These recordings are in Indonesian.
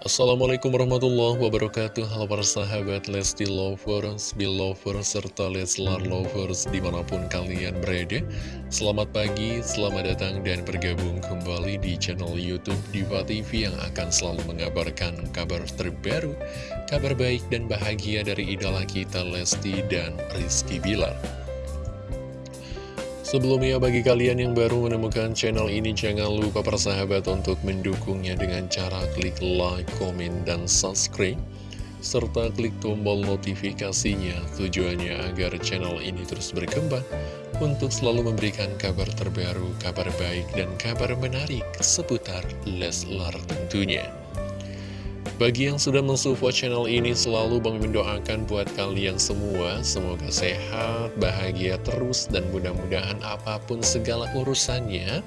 Assalamualaikum warahmatullahi wabarakatuh. Halo para sahabat Lesti Lovers, Belovers, serta Leslar Lovers di mana pun kalian berada. Selamat pagi, selamat datang dan bergabung kembali di channel Youtube Diva TV Yang akan selalu mengabarkan kabar terbaru Kabar baik dan bahagia dari idola kita Lesti dan Rizky Bilar Sebelumnya bagi kalian yang baru menemukan channel ini jangan lupa persahabat untuk mendukungnya dengan cara klik like, komen, dan subscribe serta klik tombol notifikasinya tujuannya agar channel ini terus berkembang untuk selalu memberikan kabar terbaru, kabar baik, dan kabar menarik seputar Leslar tentunya. Bagi yang sudah mensupport channel ini selalu Bang mendoakan buat kalian semua. Semoga sehat, bahagia terus dan mudah-mudahan apa pun segala urusannya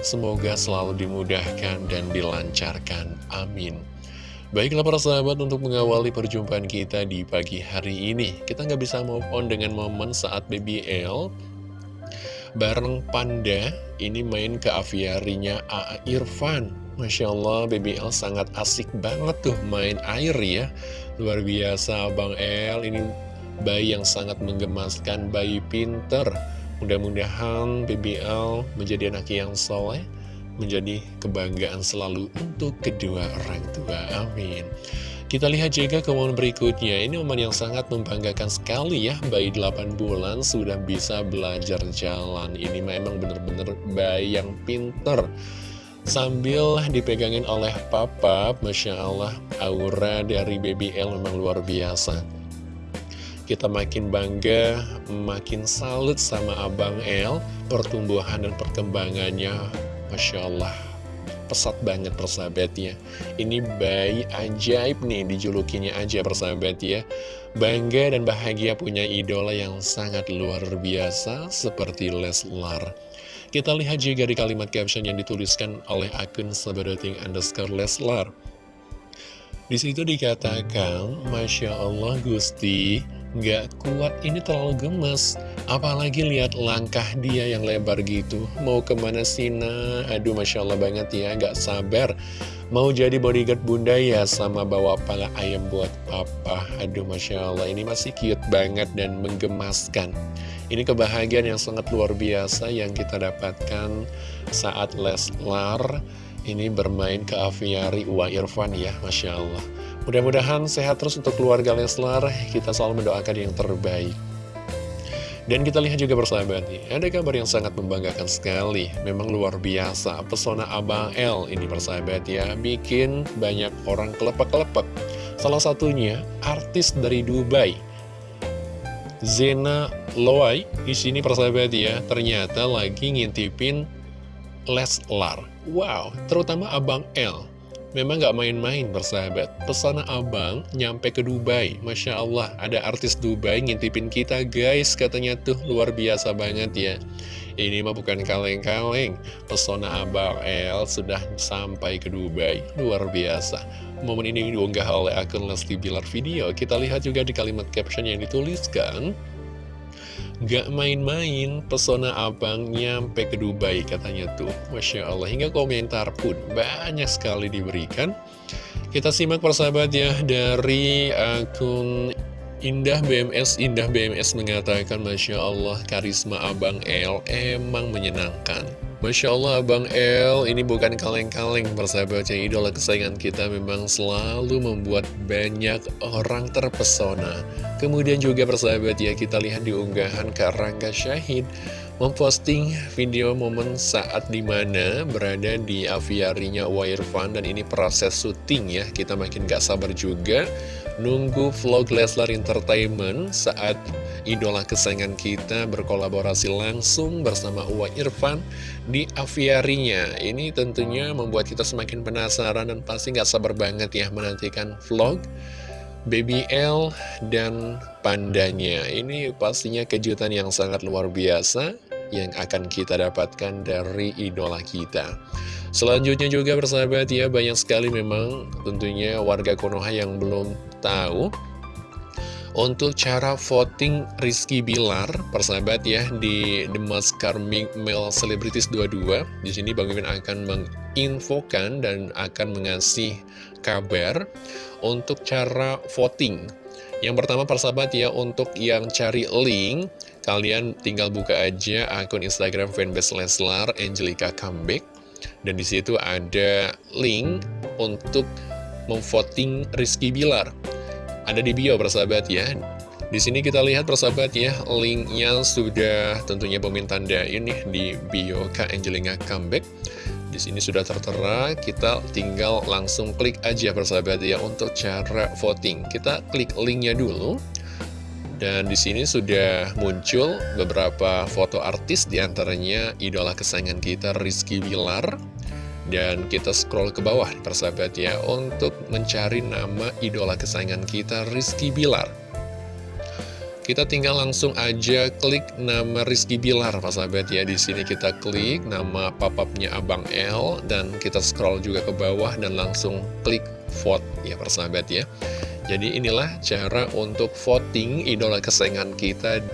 Semoga selalu dimudahkan dan dilancarkan. Amin. Baiklah para sahabat untuk mengawali perjumpaan kita di pagi hari ini Kita nggak bisa move on dengan momen saat BBL Bareng Panda ini main ke aviarinya A. Irfan Masya Allah, BBL sangat asik banget tuh main air ya. Luar biasa, Bang El. Ini bayi yang sangat menggemaskan, bayi pinter. Mudah-mudahan BBL menjadi anak yang soleh, menjadi kebanggaan selalu untuk kedua orang tua. Amin. Kita lihat juga ke momen berikutnya, ini momen yang sangat membanggakan sekali ya, bayi 8 bulan sudah bisa belajar jalan. Ini memang benar-benar bayi yang pinter. Sambil dipegangin oleh papa, Masya Allah, aura dari Baby L memang luar biasa. Kita makin bangga, makin salut sama Abang L, pertumbuhan dan perkembangannya, Masya Allah. Pesat banget persahabatnya. Ini bayi ajaib nih, dijulukinya aja persahabat ya. Bangga dan bahagia punya idola yang sangat luar biasa seperti Leslar. Kita lihat juga di kalimat caption yang dituliskan oleh akun sabadoting underscore Leslar. Di situ dikatakan, Masya Allah Gusti, nggak kuat ini terlalu gemes. Apalagi lihat langkah dia yang lebar gitu. Mau ke mana Sina? Aduh Masya Allah banget ya, nggak sabar. Mau jadi bodyguard bunda ya sama bawa pala ayam buat papa. Aduh Masya Allah, ini masih cute banget dan menggemaskan. Ini kebahagiaan yang sangat luar biasa yang kita dapatkan saat Leslar ini bermain ke aviari Uwa Irfan ya, Masya Allah. Mudah-mudahan sehat terus untuk keluarga Leslar, kita selalu mendoakan yang terbaik. Dan kita lihat juga persahabat nih, ada kabar yang sangat membanggakan sekali, memang luar biasa. Pesona Abang L ini persahabat ya, bikin banyak orang kelepek-kelepek. Salah satunya artis dari Dubai, Zena Loai di sini persahabat ya ternyata lagi ngintipin Leslar. Wow, terutama Abang L. Memang gak main-main persahabat. Pesona abang nyampe ke Dubai. Masya Allah ada artis Dubai ngintipin kita guys. Katanya tuh luar biasa banget ya. Ini mah bukan kaleng-kaleng. Pesona abang L sudah sampai ke Dubai. Luar biasa. Momen ini diunggah oleh akun Lesti Bilar Video. Kita lihat juga di kalimat caption yang dituliskan Gak main-main, pesona abang nyampe ke Dubai katanya tuh. Masya Allah, hingga komentar pun banyak sekali diberikan. Kita simak persahabat ya dari akun Indah BMS. Indah BMS mengatakan, Masya Allah, karisma abang L emang menyenangkan. Masya Allah Abang L ini bukan kaleng-kaleng persahabat yang idola kesayangan kita memang selalu membuat banyak orang terpesona. Kemudian juga persahabat ya kita lihat di unggahan Karangga Syahid memposting video momen saat di mana berada di aviarinya Wirefan dan ini proses syuting ya. Kita makin gak sabar juga nunggu vlog Leslar Entertainment saat idola kesayangan kita berkolaborasi langsung bersama Uwa Irfan di aviarinya. Ini tentunya membuat kita semakin penasaran dan pasti gak sabar banget ya menantikan vlog Baby L dan pandanya. Ini pastinya kejutan yang sangat luar biasa Yang akan kita dapatkan dari idola kita Selanjutnya juga bersahabat ya Banyak sekali memang tentunya warga Konoha yang belum tahu Untuk cara voting Rizky Bilar, persahabat ya, di The Most Karmic Male Celebrities 22, di sini Bang Mimin akan menginfokan dan akan mengasih kabar untuk cara voting. Yang pertama persahabat ya, untuk yang cari link, kalian tinggal buka aja akun Instagram fanbase Leslar Angelica Comeback. Dan di situ ada link untuk memvoting Rizky Bilar. Ada di bio persahabat ya. Di sini kita lihat persahabat ya linknya sudah tentunya pemintaan ini di bio Kak Angelina Comeback. Di sini sudah tertera kita tinggal langsung klik aja persahabat ya untuk cara voting. Kita klik linknya dulu dan di sini sudah muncul beberapa foto artis di antaranya idola kesayangan kita Rizky Bilar dan kita scroll ke bawah persahabat ya Untuk mencari nama idola kesayangan kita Rizky Bilar kita tinggal langsung aja klik nama Rizky Bilar, persahabat ya. Di sini kita klik nama papapnya Abang L dan kita scroll juga ke bawah dan langsung klik vote ya, persahabat ya. Jadi inilah cara untuk voting idola kesayangan kita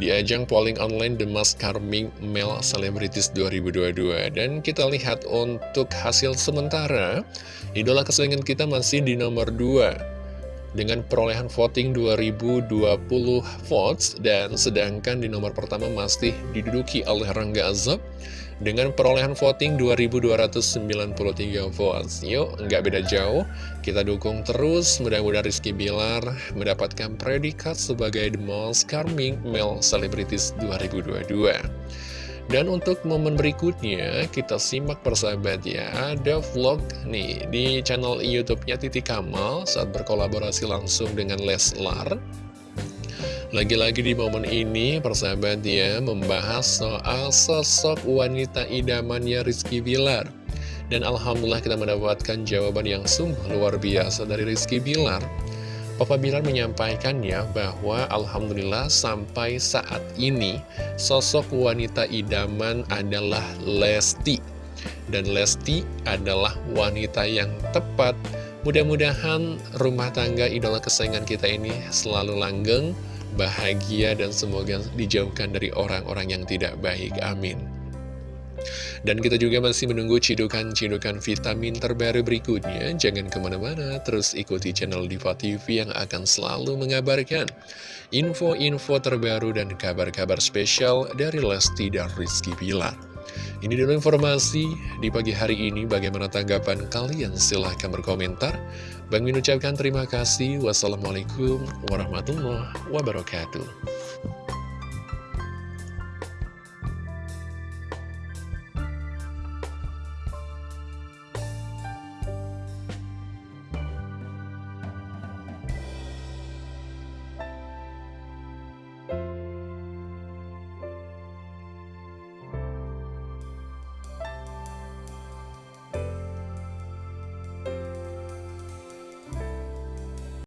di ajang polling online The Mask Carming Male Celebrities 2022 dan kita lihat untuk hasil sementara idola kesayangan kita masih di nomor 2 dengan perolehan voting 2020 votes dan sedangkan di nomor pertama masih diduduki oleh Rangga Azab dengan perolehan voting 2293 votes. Yuk, nggak beda jauh. Kita dukung terus, mudah-mudahan Rizky Bilar mendapatkan predikat sebagai The Most Charming Male Celebrities 2022. Dan untuk momen berikutnya, kita simak persahabat ya, ada vlog nih di channel YouTube-nya Titi Kamal saat berkolaborasi langsung dengan Leslar. Lagi-lagi di momen ini, persahabat ya, membahas soal sosok wanita idamannya Rizky Bilar. Dan Alhamdulillah kita mendapatkan jawaban yang sungguh luar biasa dari Rizky Bilar. Papa Bilar menyampaikan ya bahwa Alhamdulillah sampai saat ini sosok wanita idaman adalah Lesti. Dan Lesti adalah wanita yang tepat. Mudah-mudahan rumah tangga idola kesayangan kita ini selalu langgeng, bahagia dan semoga dijauhkan dari orang-orang yang tidak baik. Amin. Dan kita juga masih menunggu cidukan-cidukan vitamin terbaru berikutnya. Jangan ke mana-mana, terus ikuti channel Diva TV yang akan selalu mengabarkan info-info terbaru dan kabar-kabar spesial dari Lesti dan Rizky Pilar. Ini dulu informasi di pagi hari ini. Bagaimana tanggapan kalian? Silahkan berkomentar. Bang Min ucapkan terima kasih. Wassalamualaikum warahmatullahi wabarakatuh.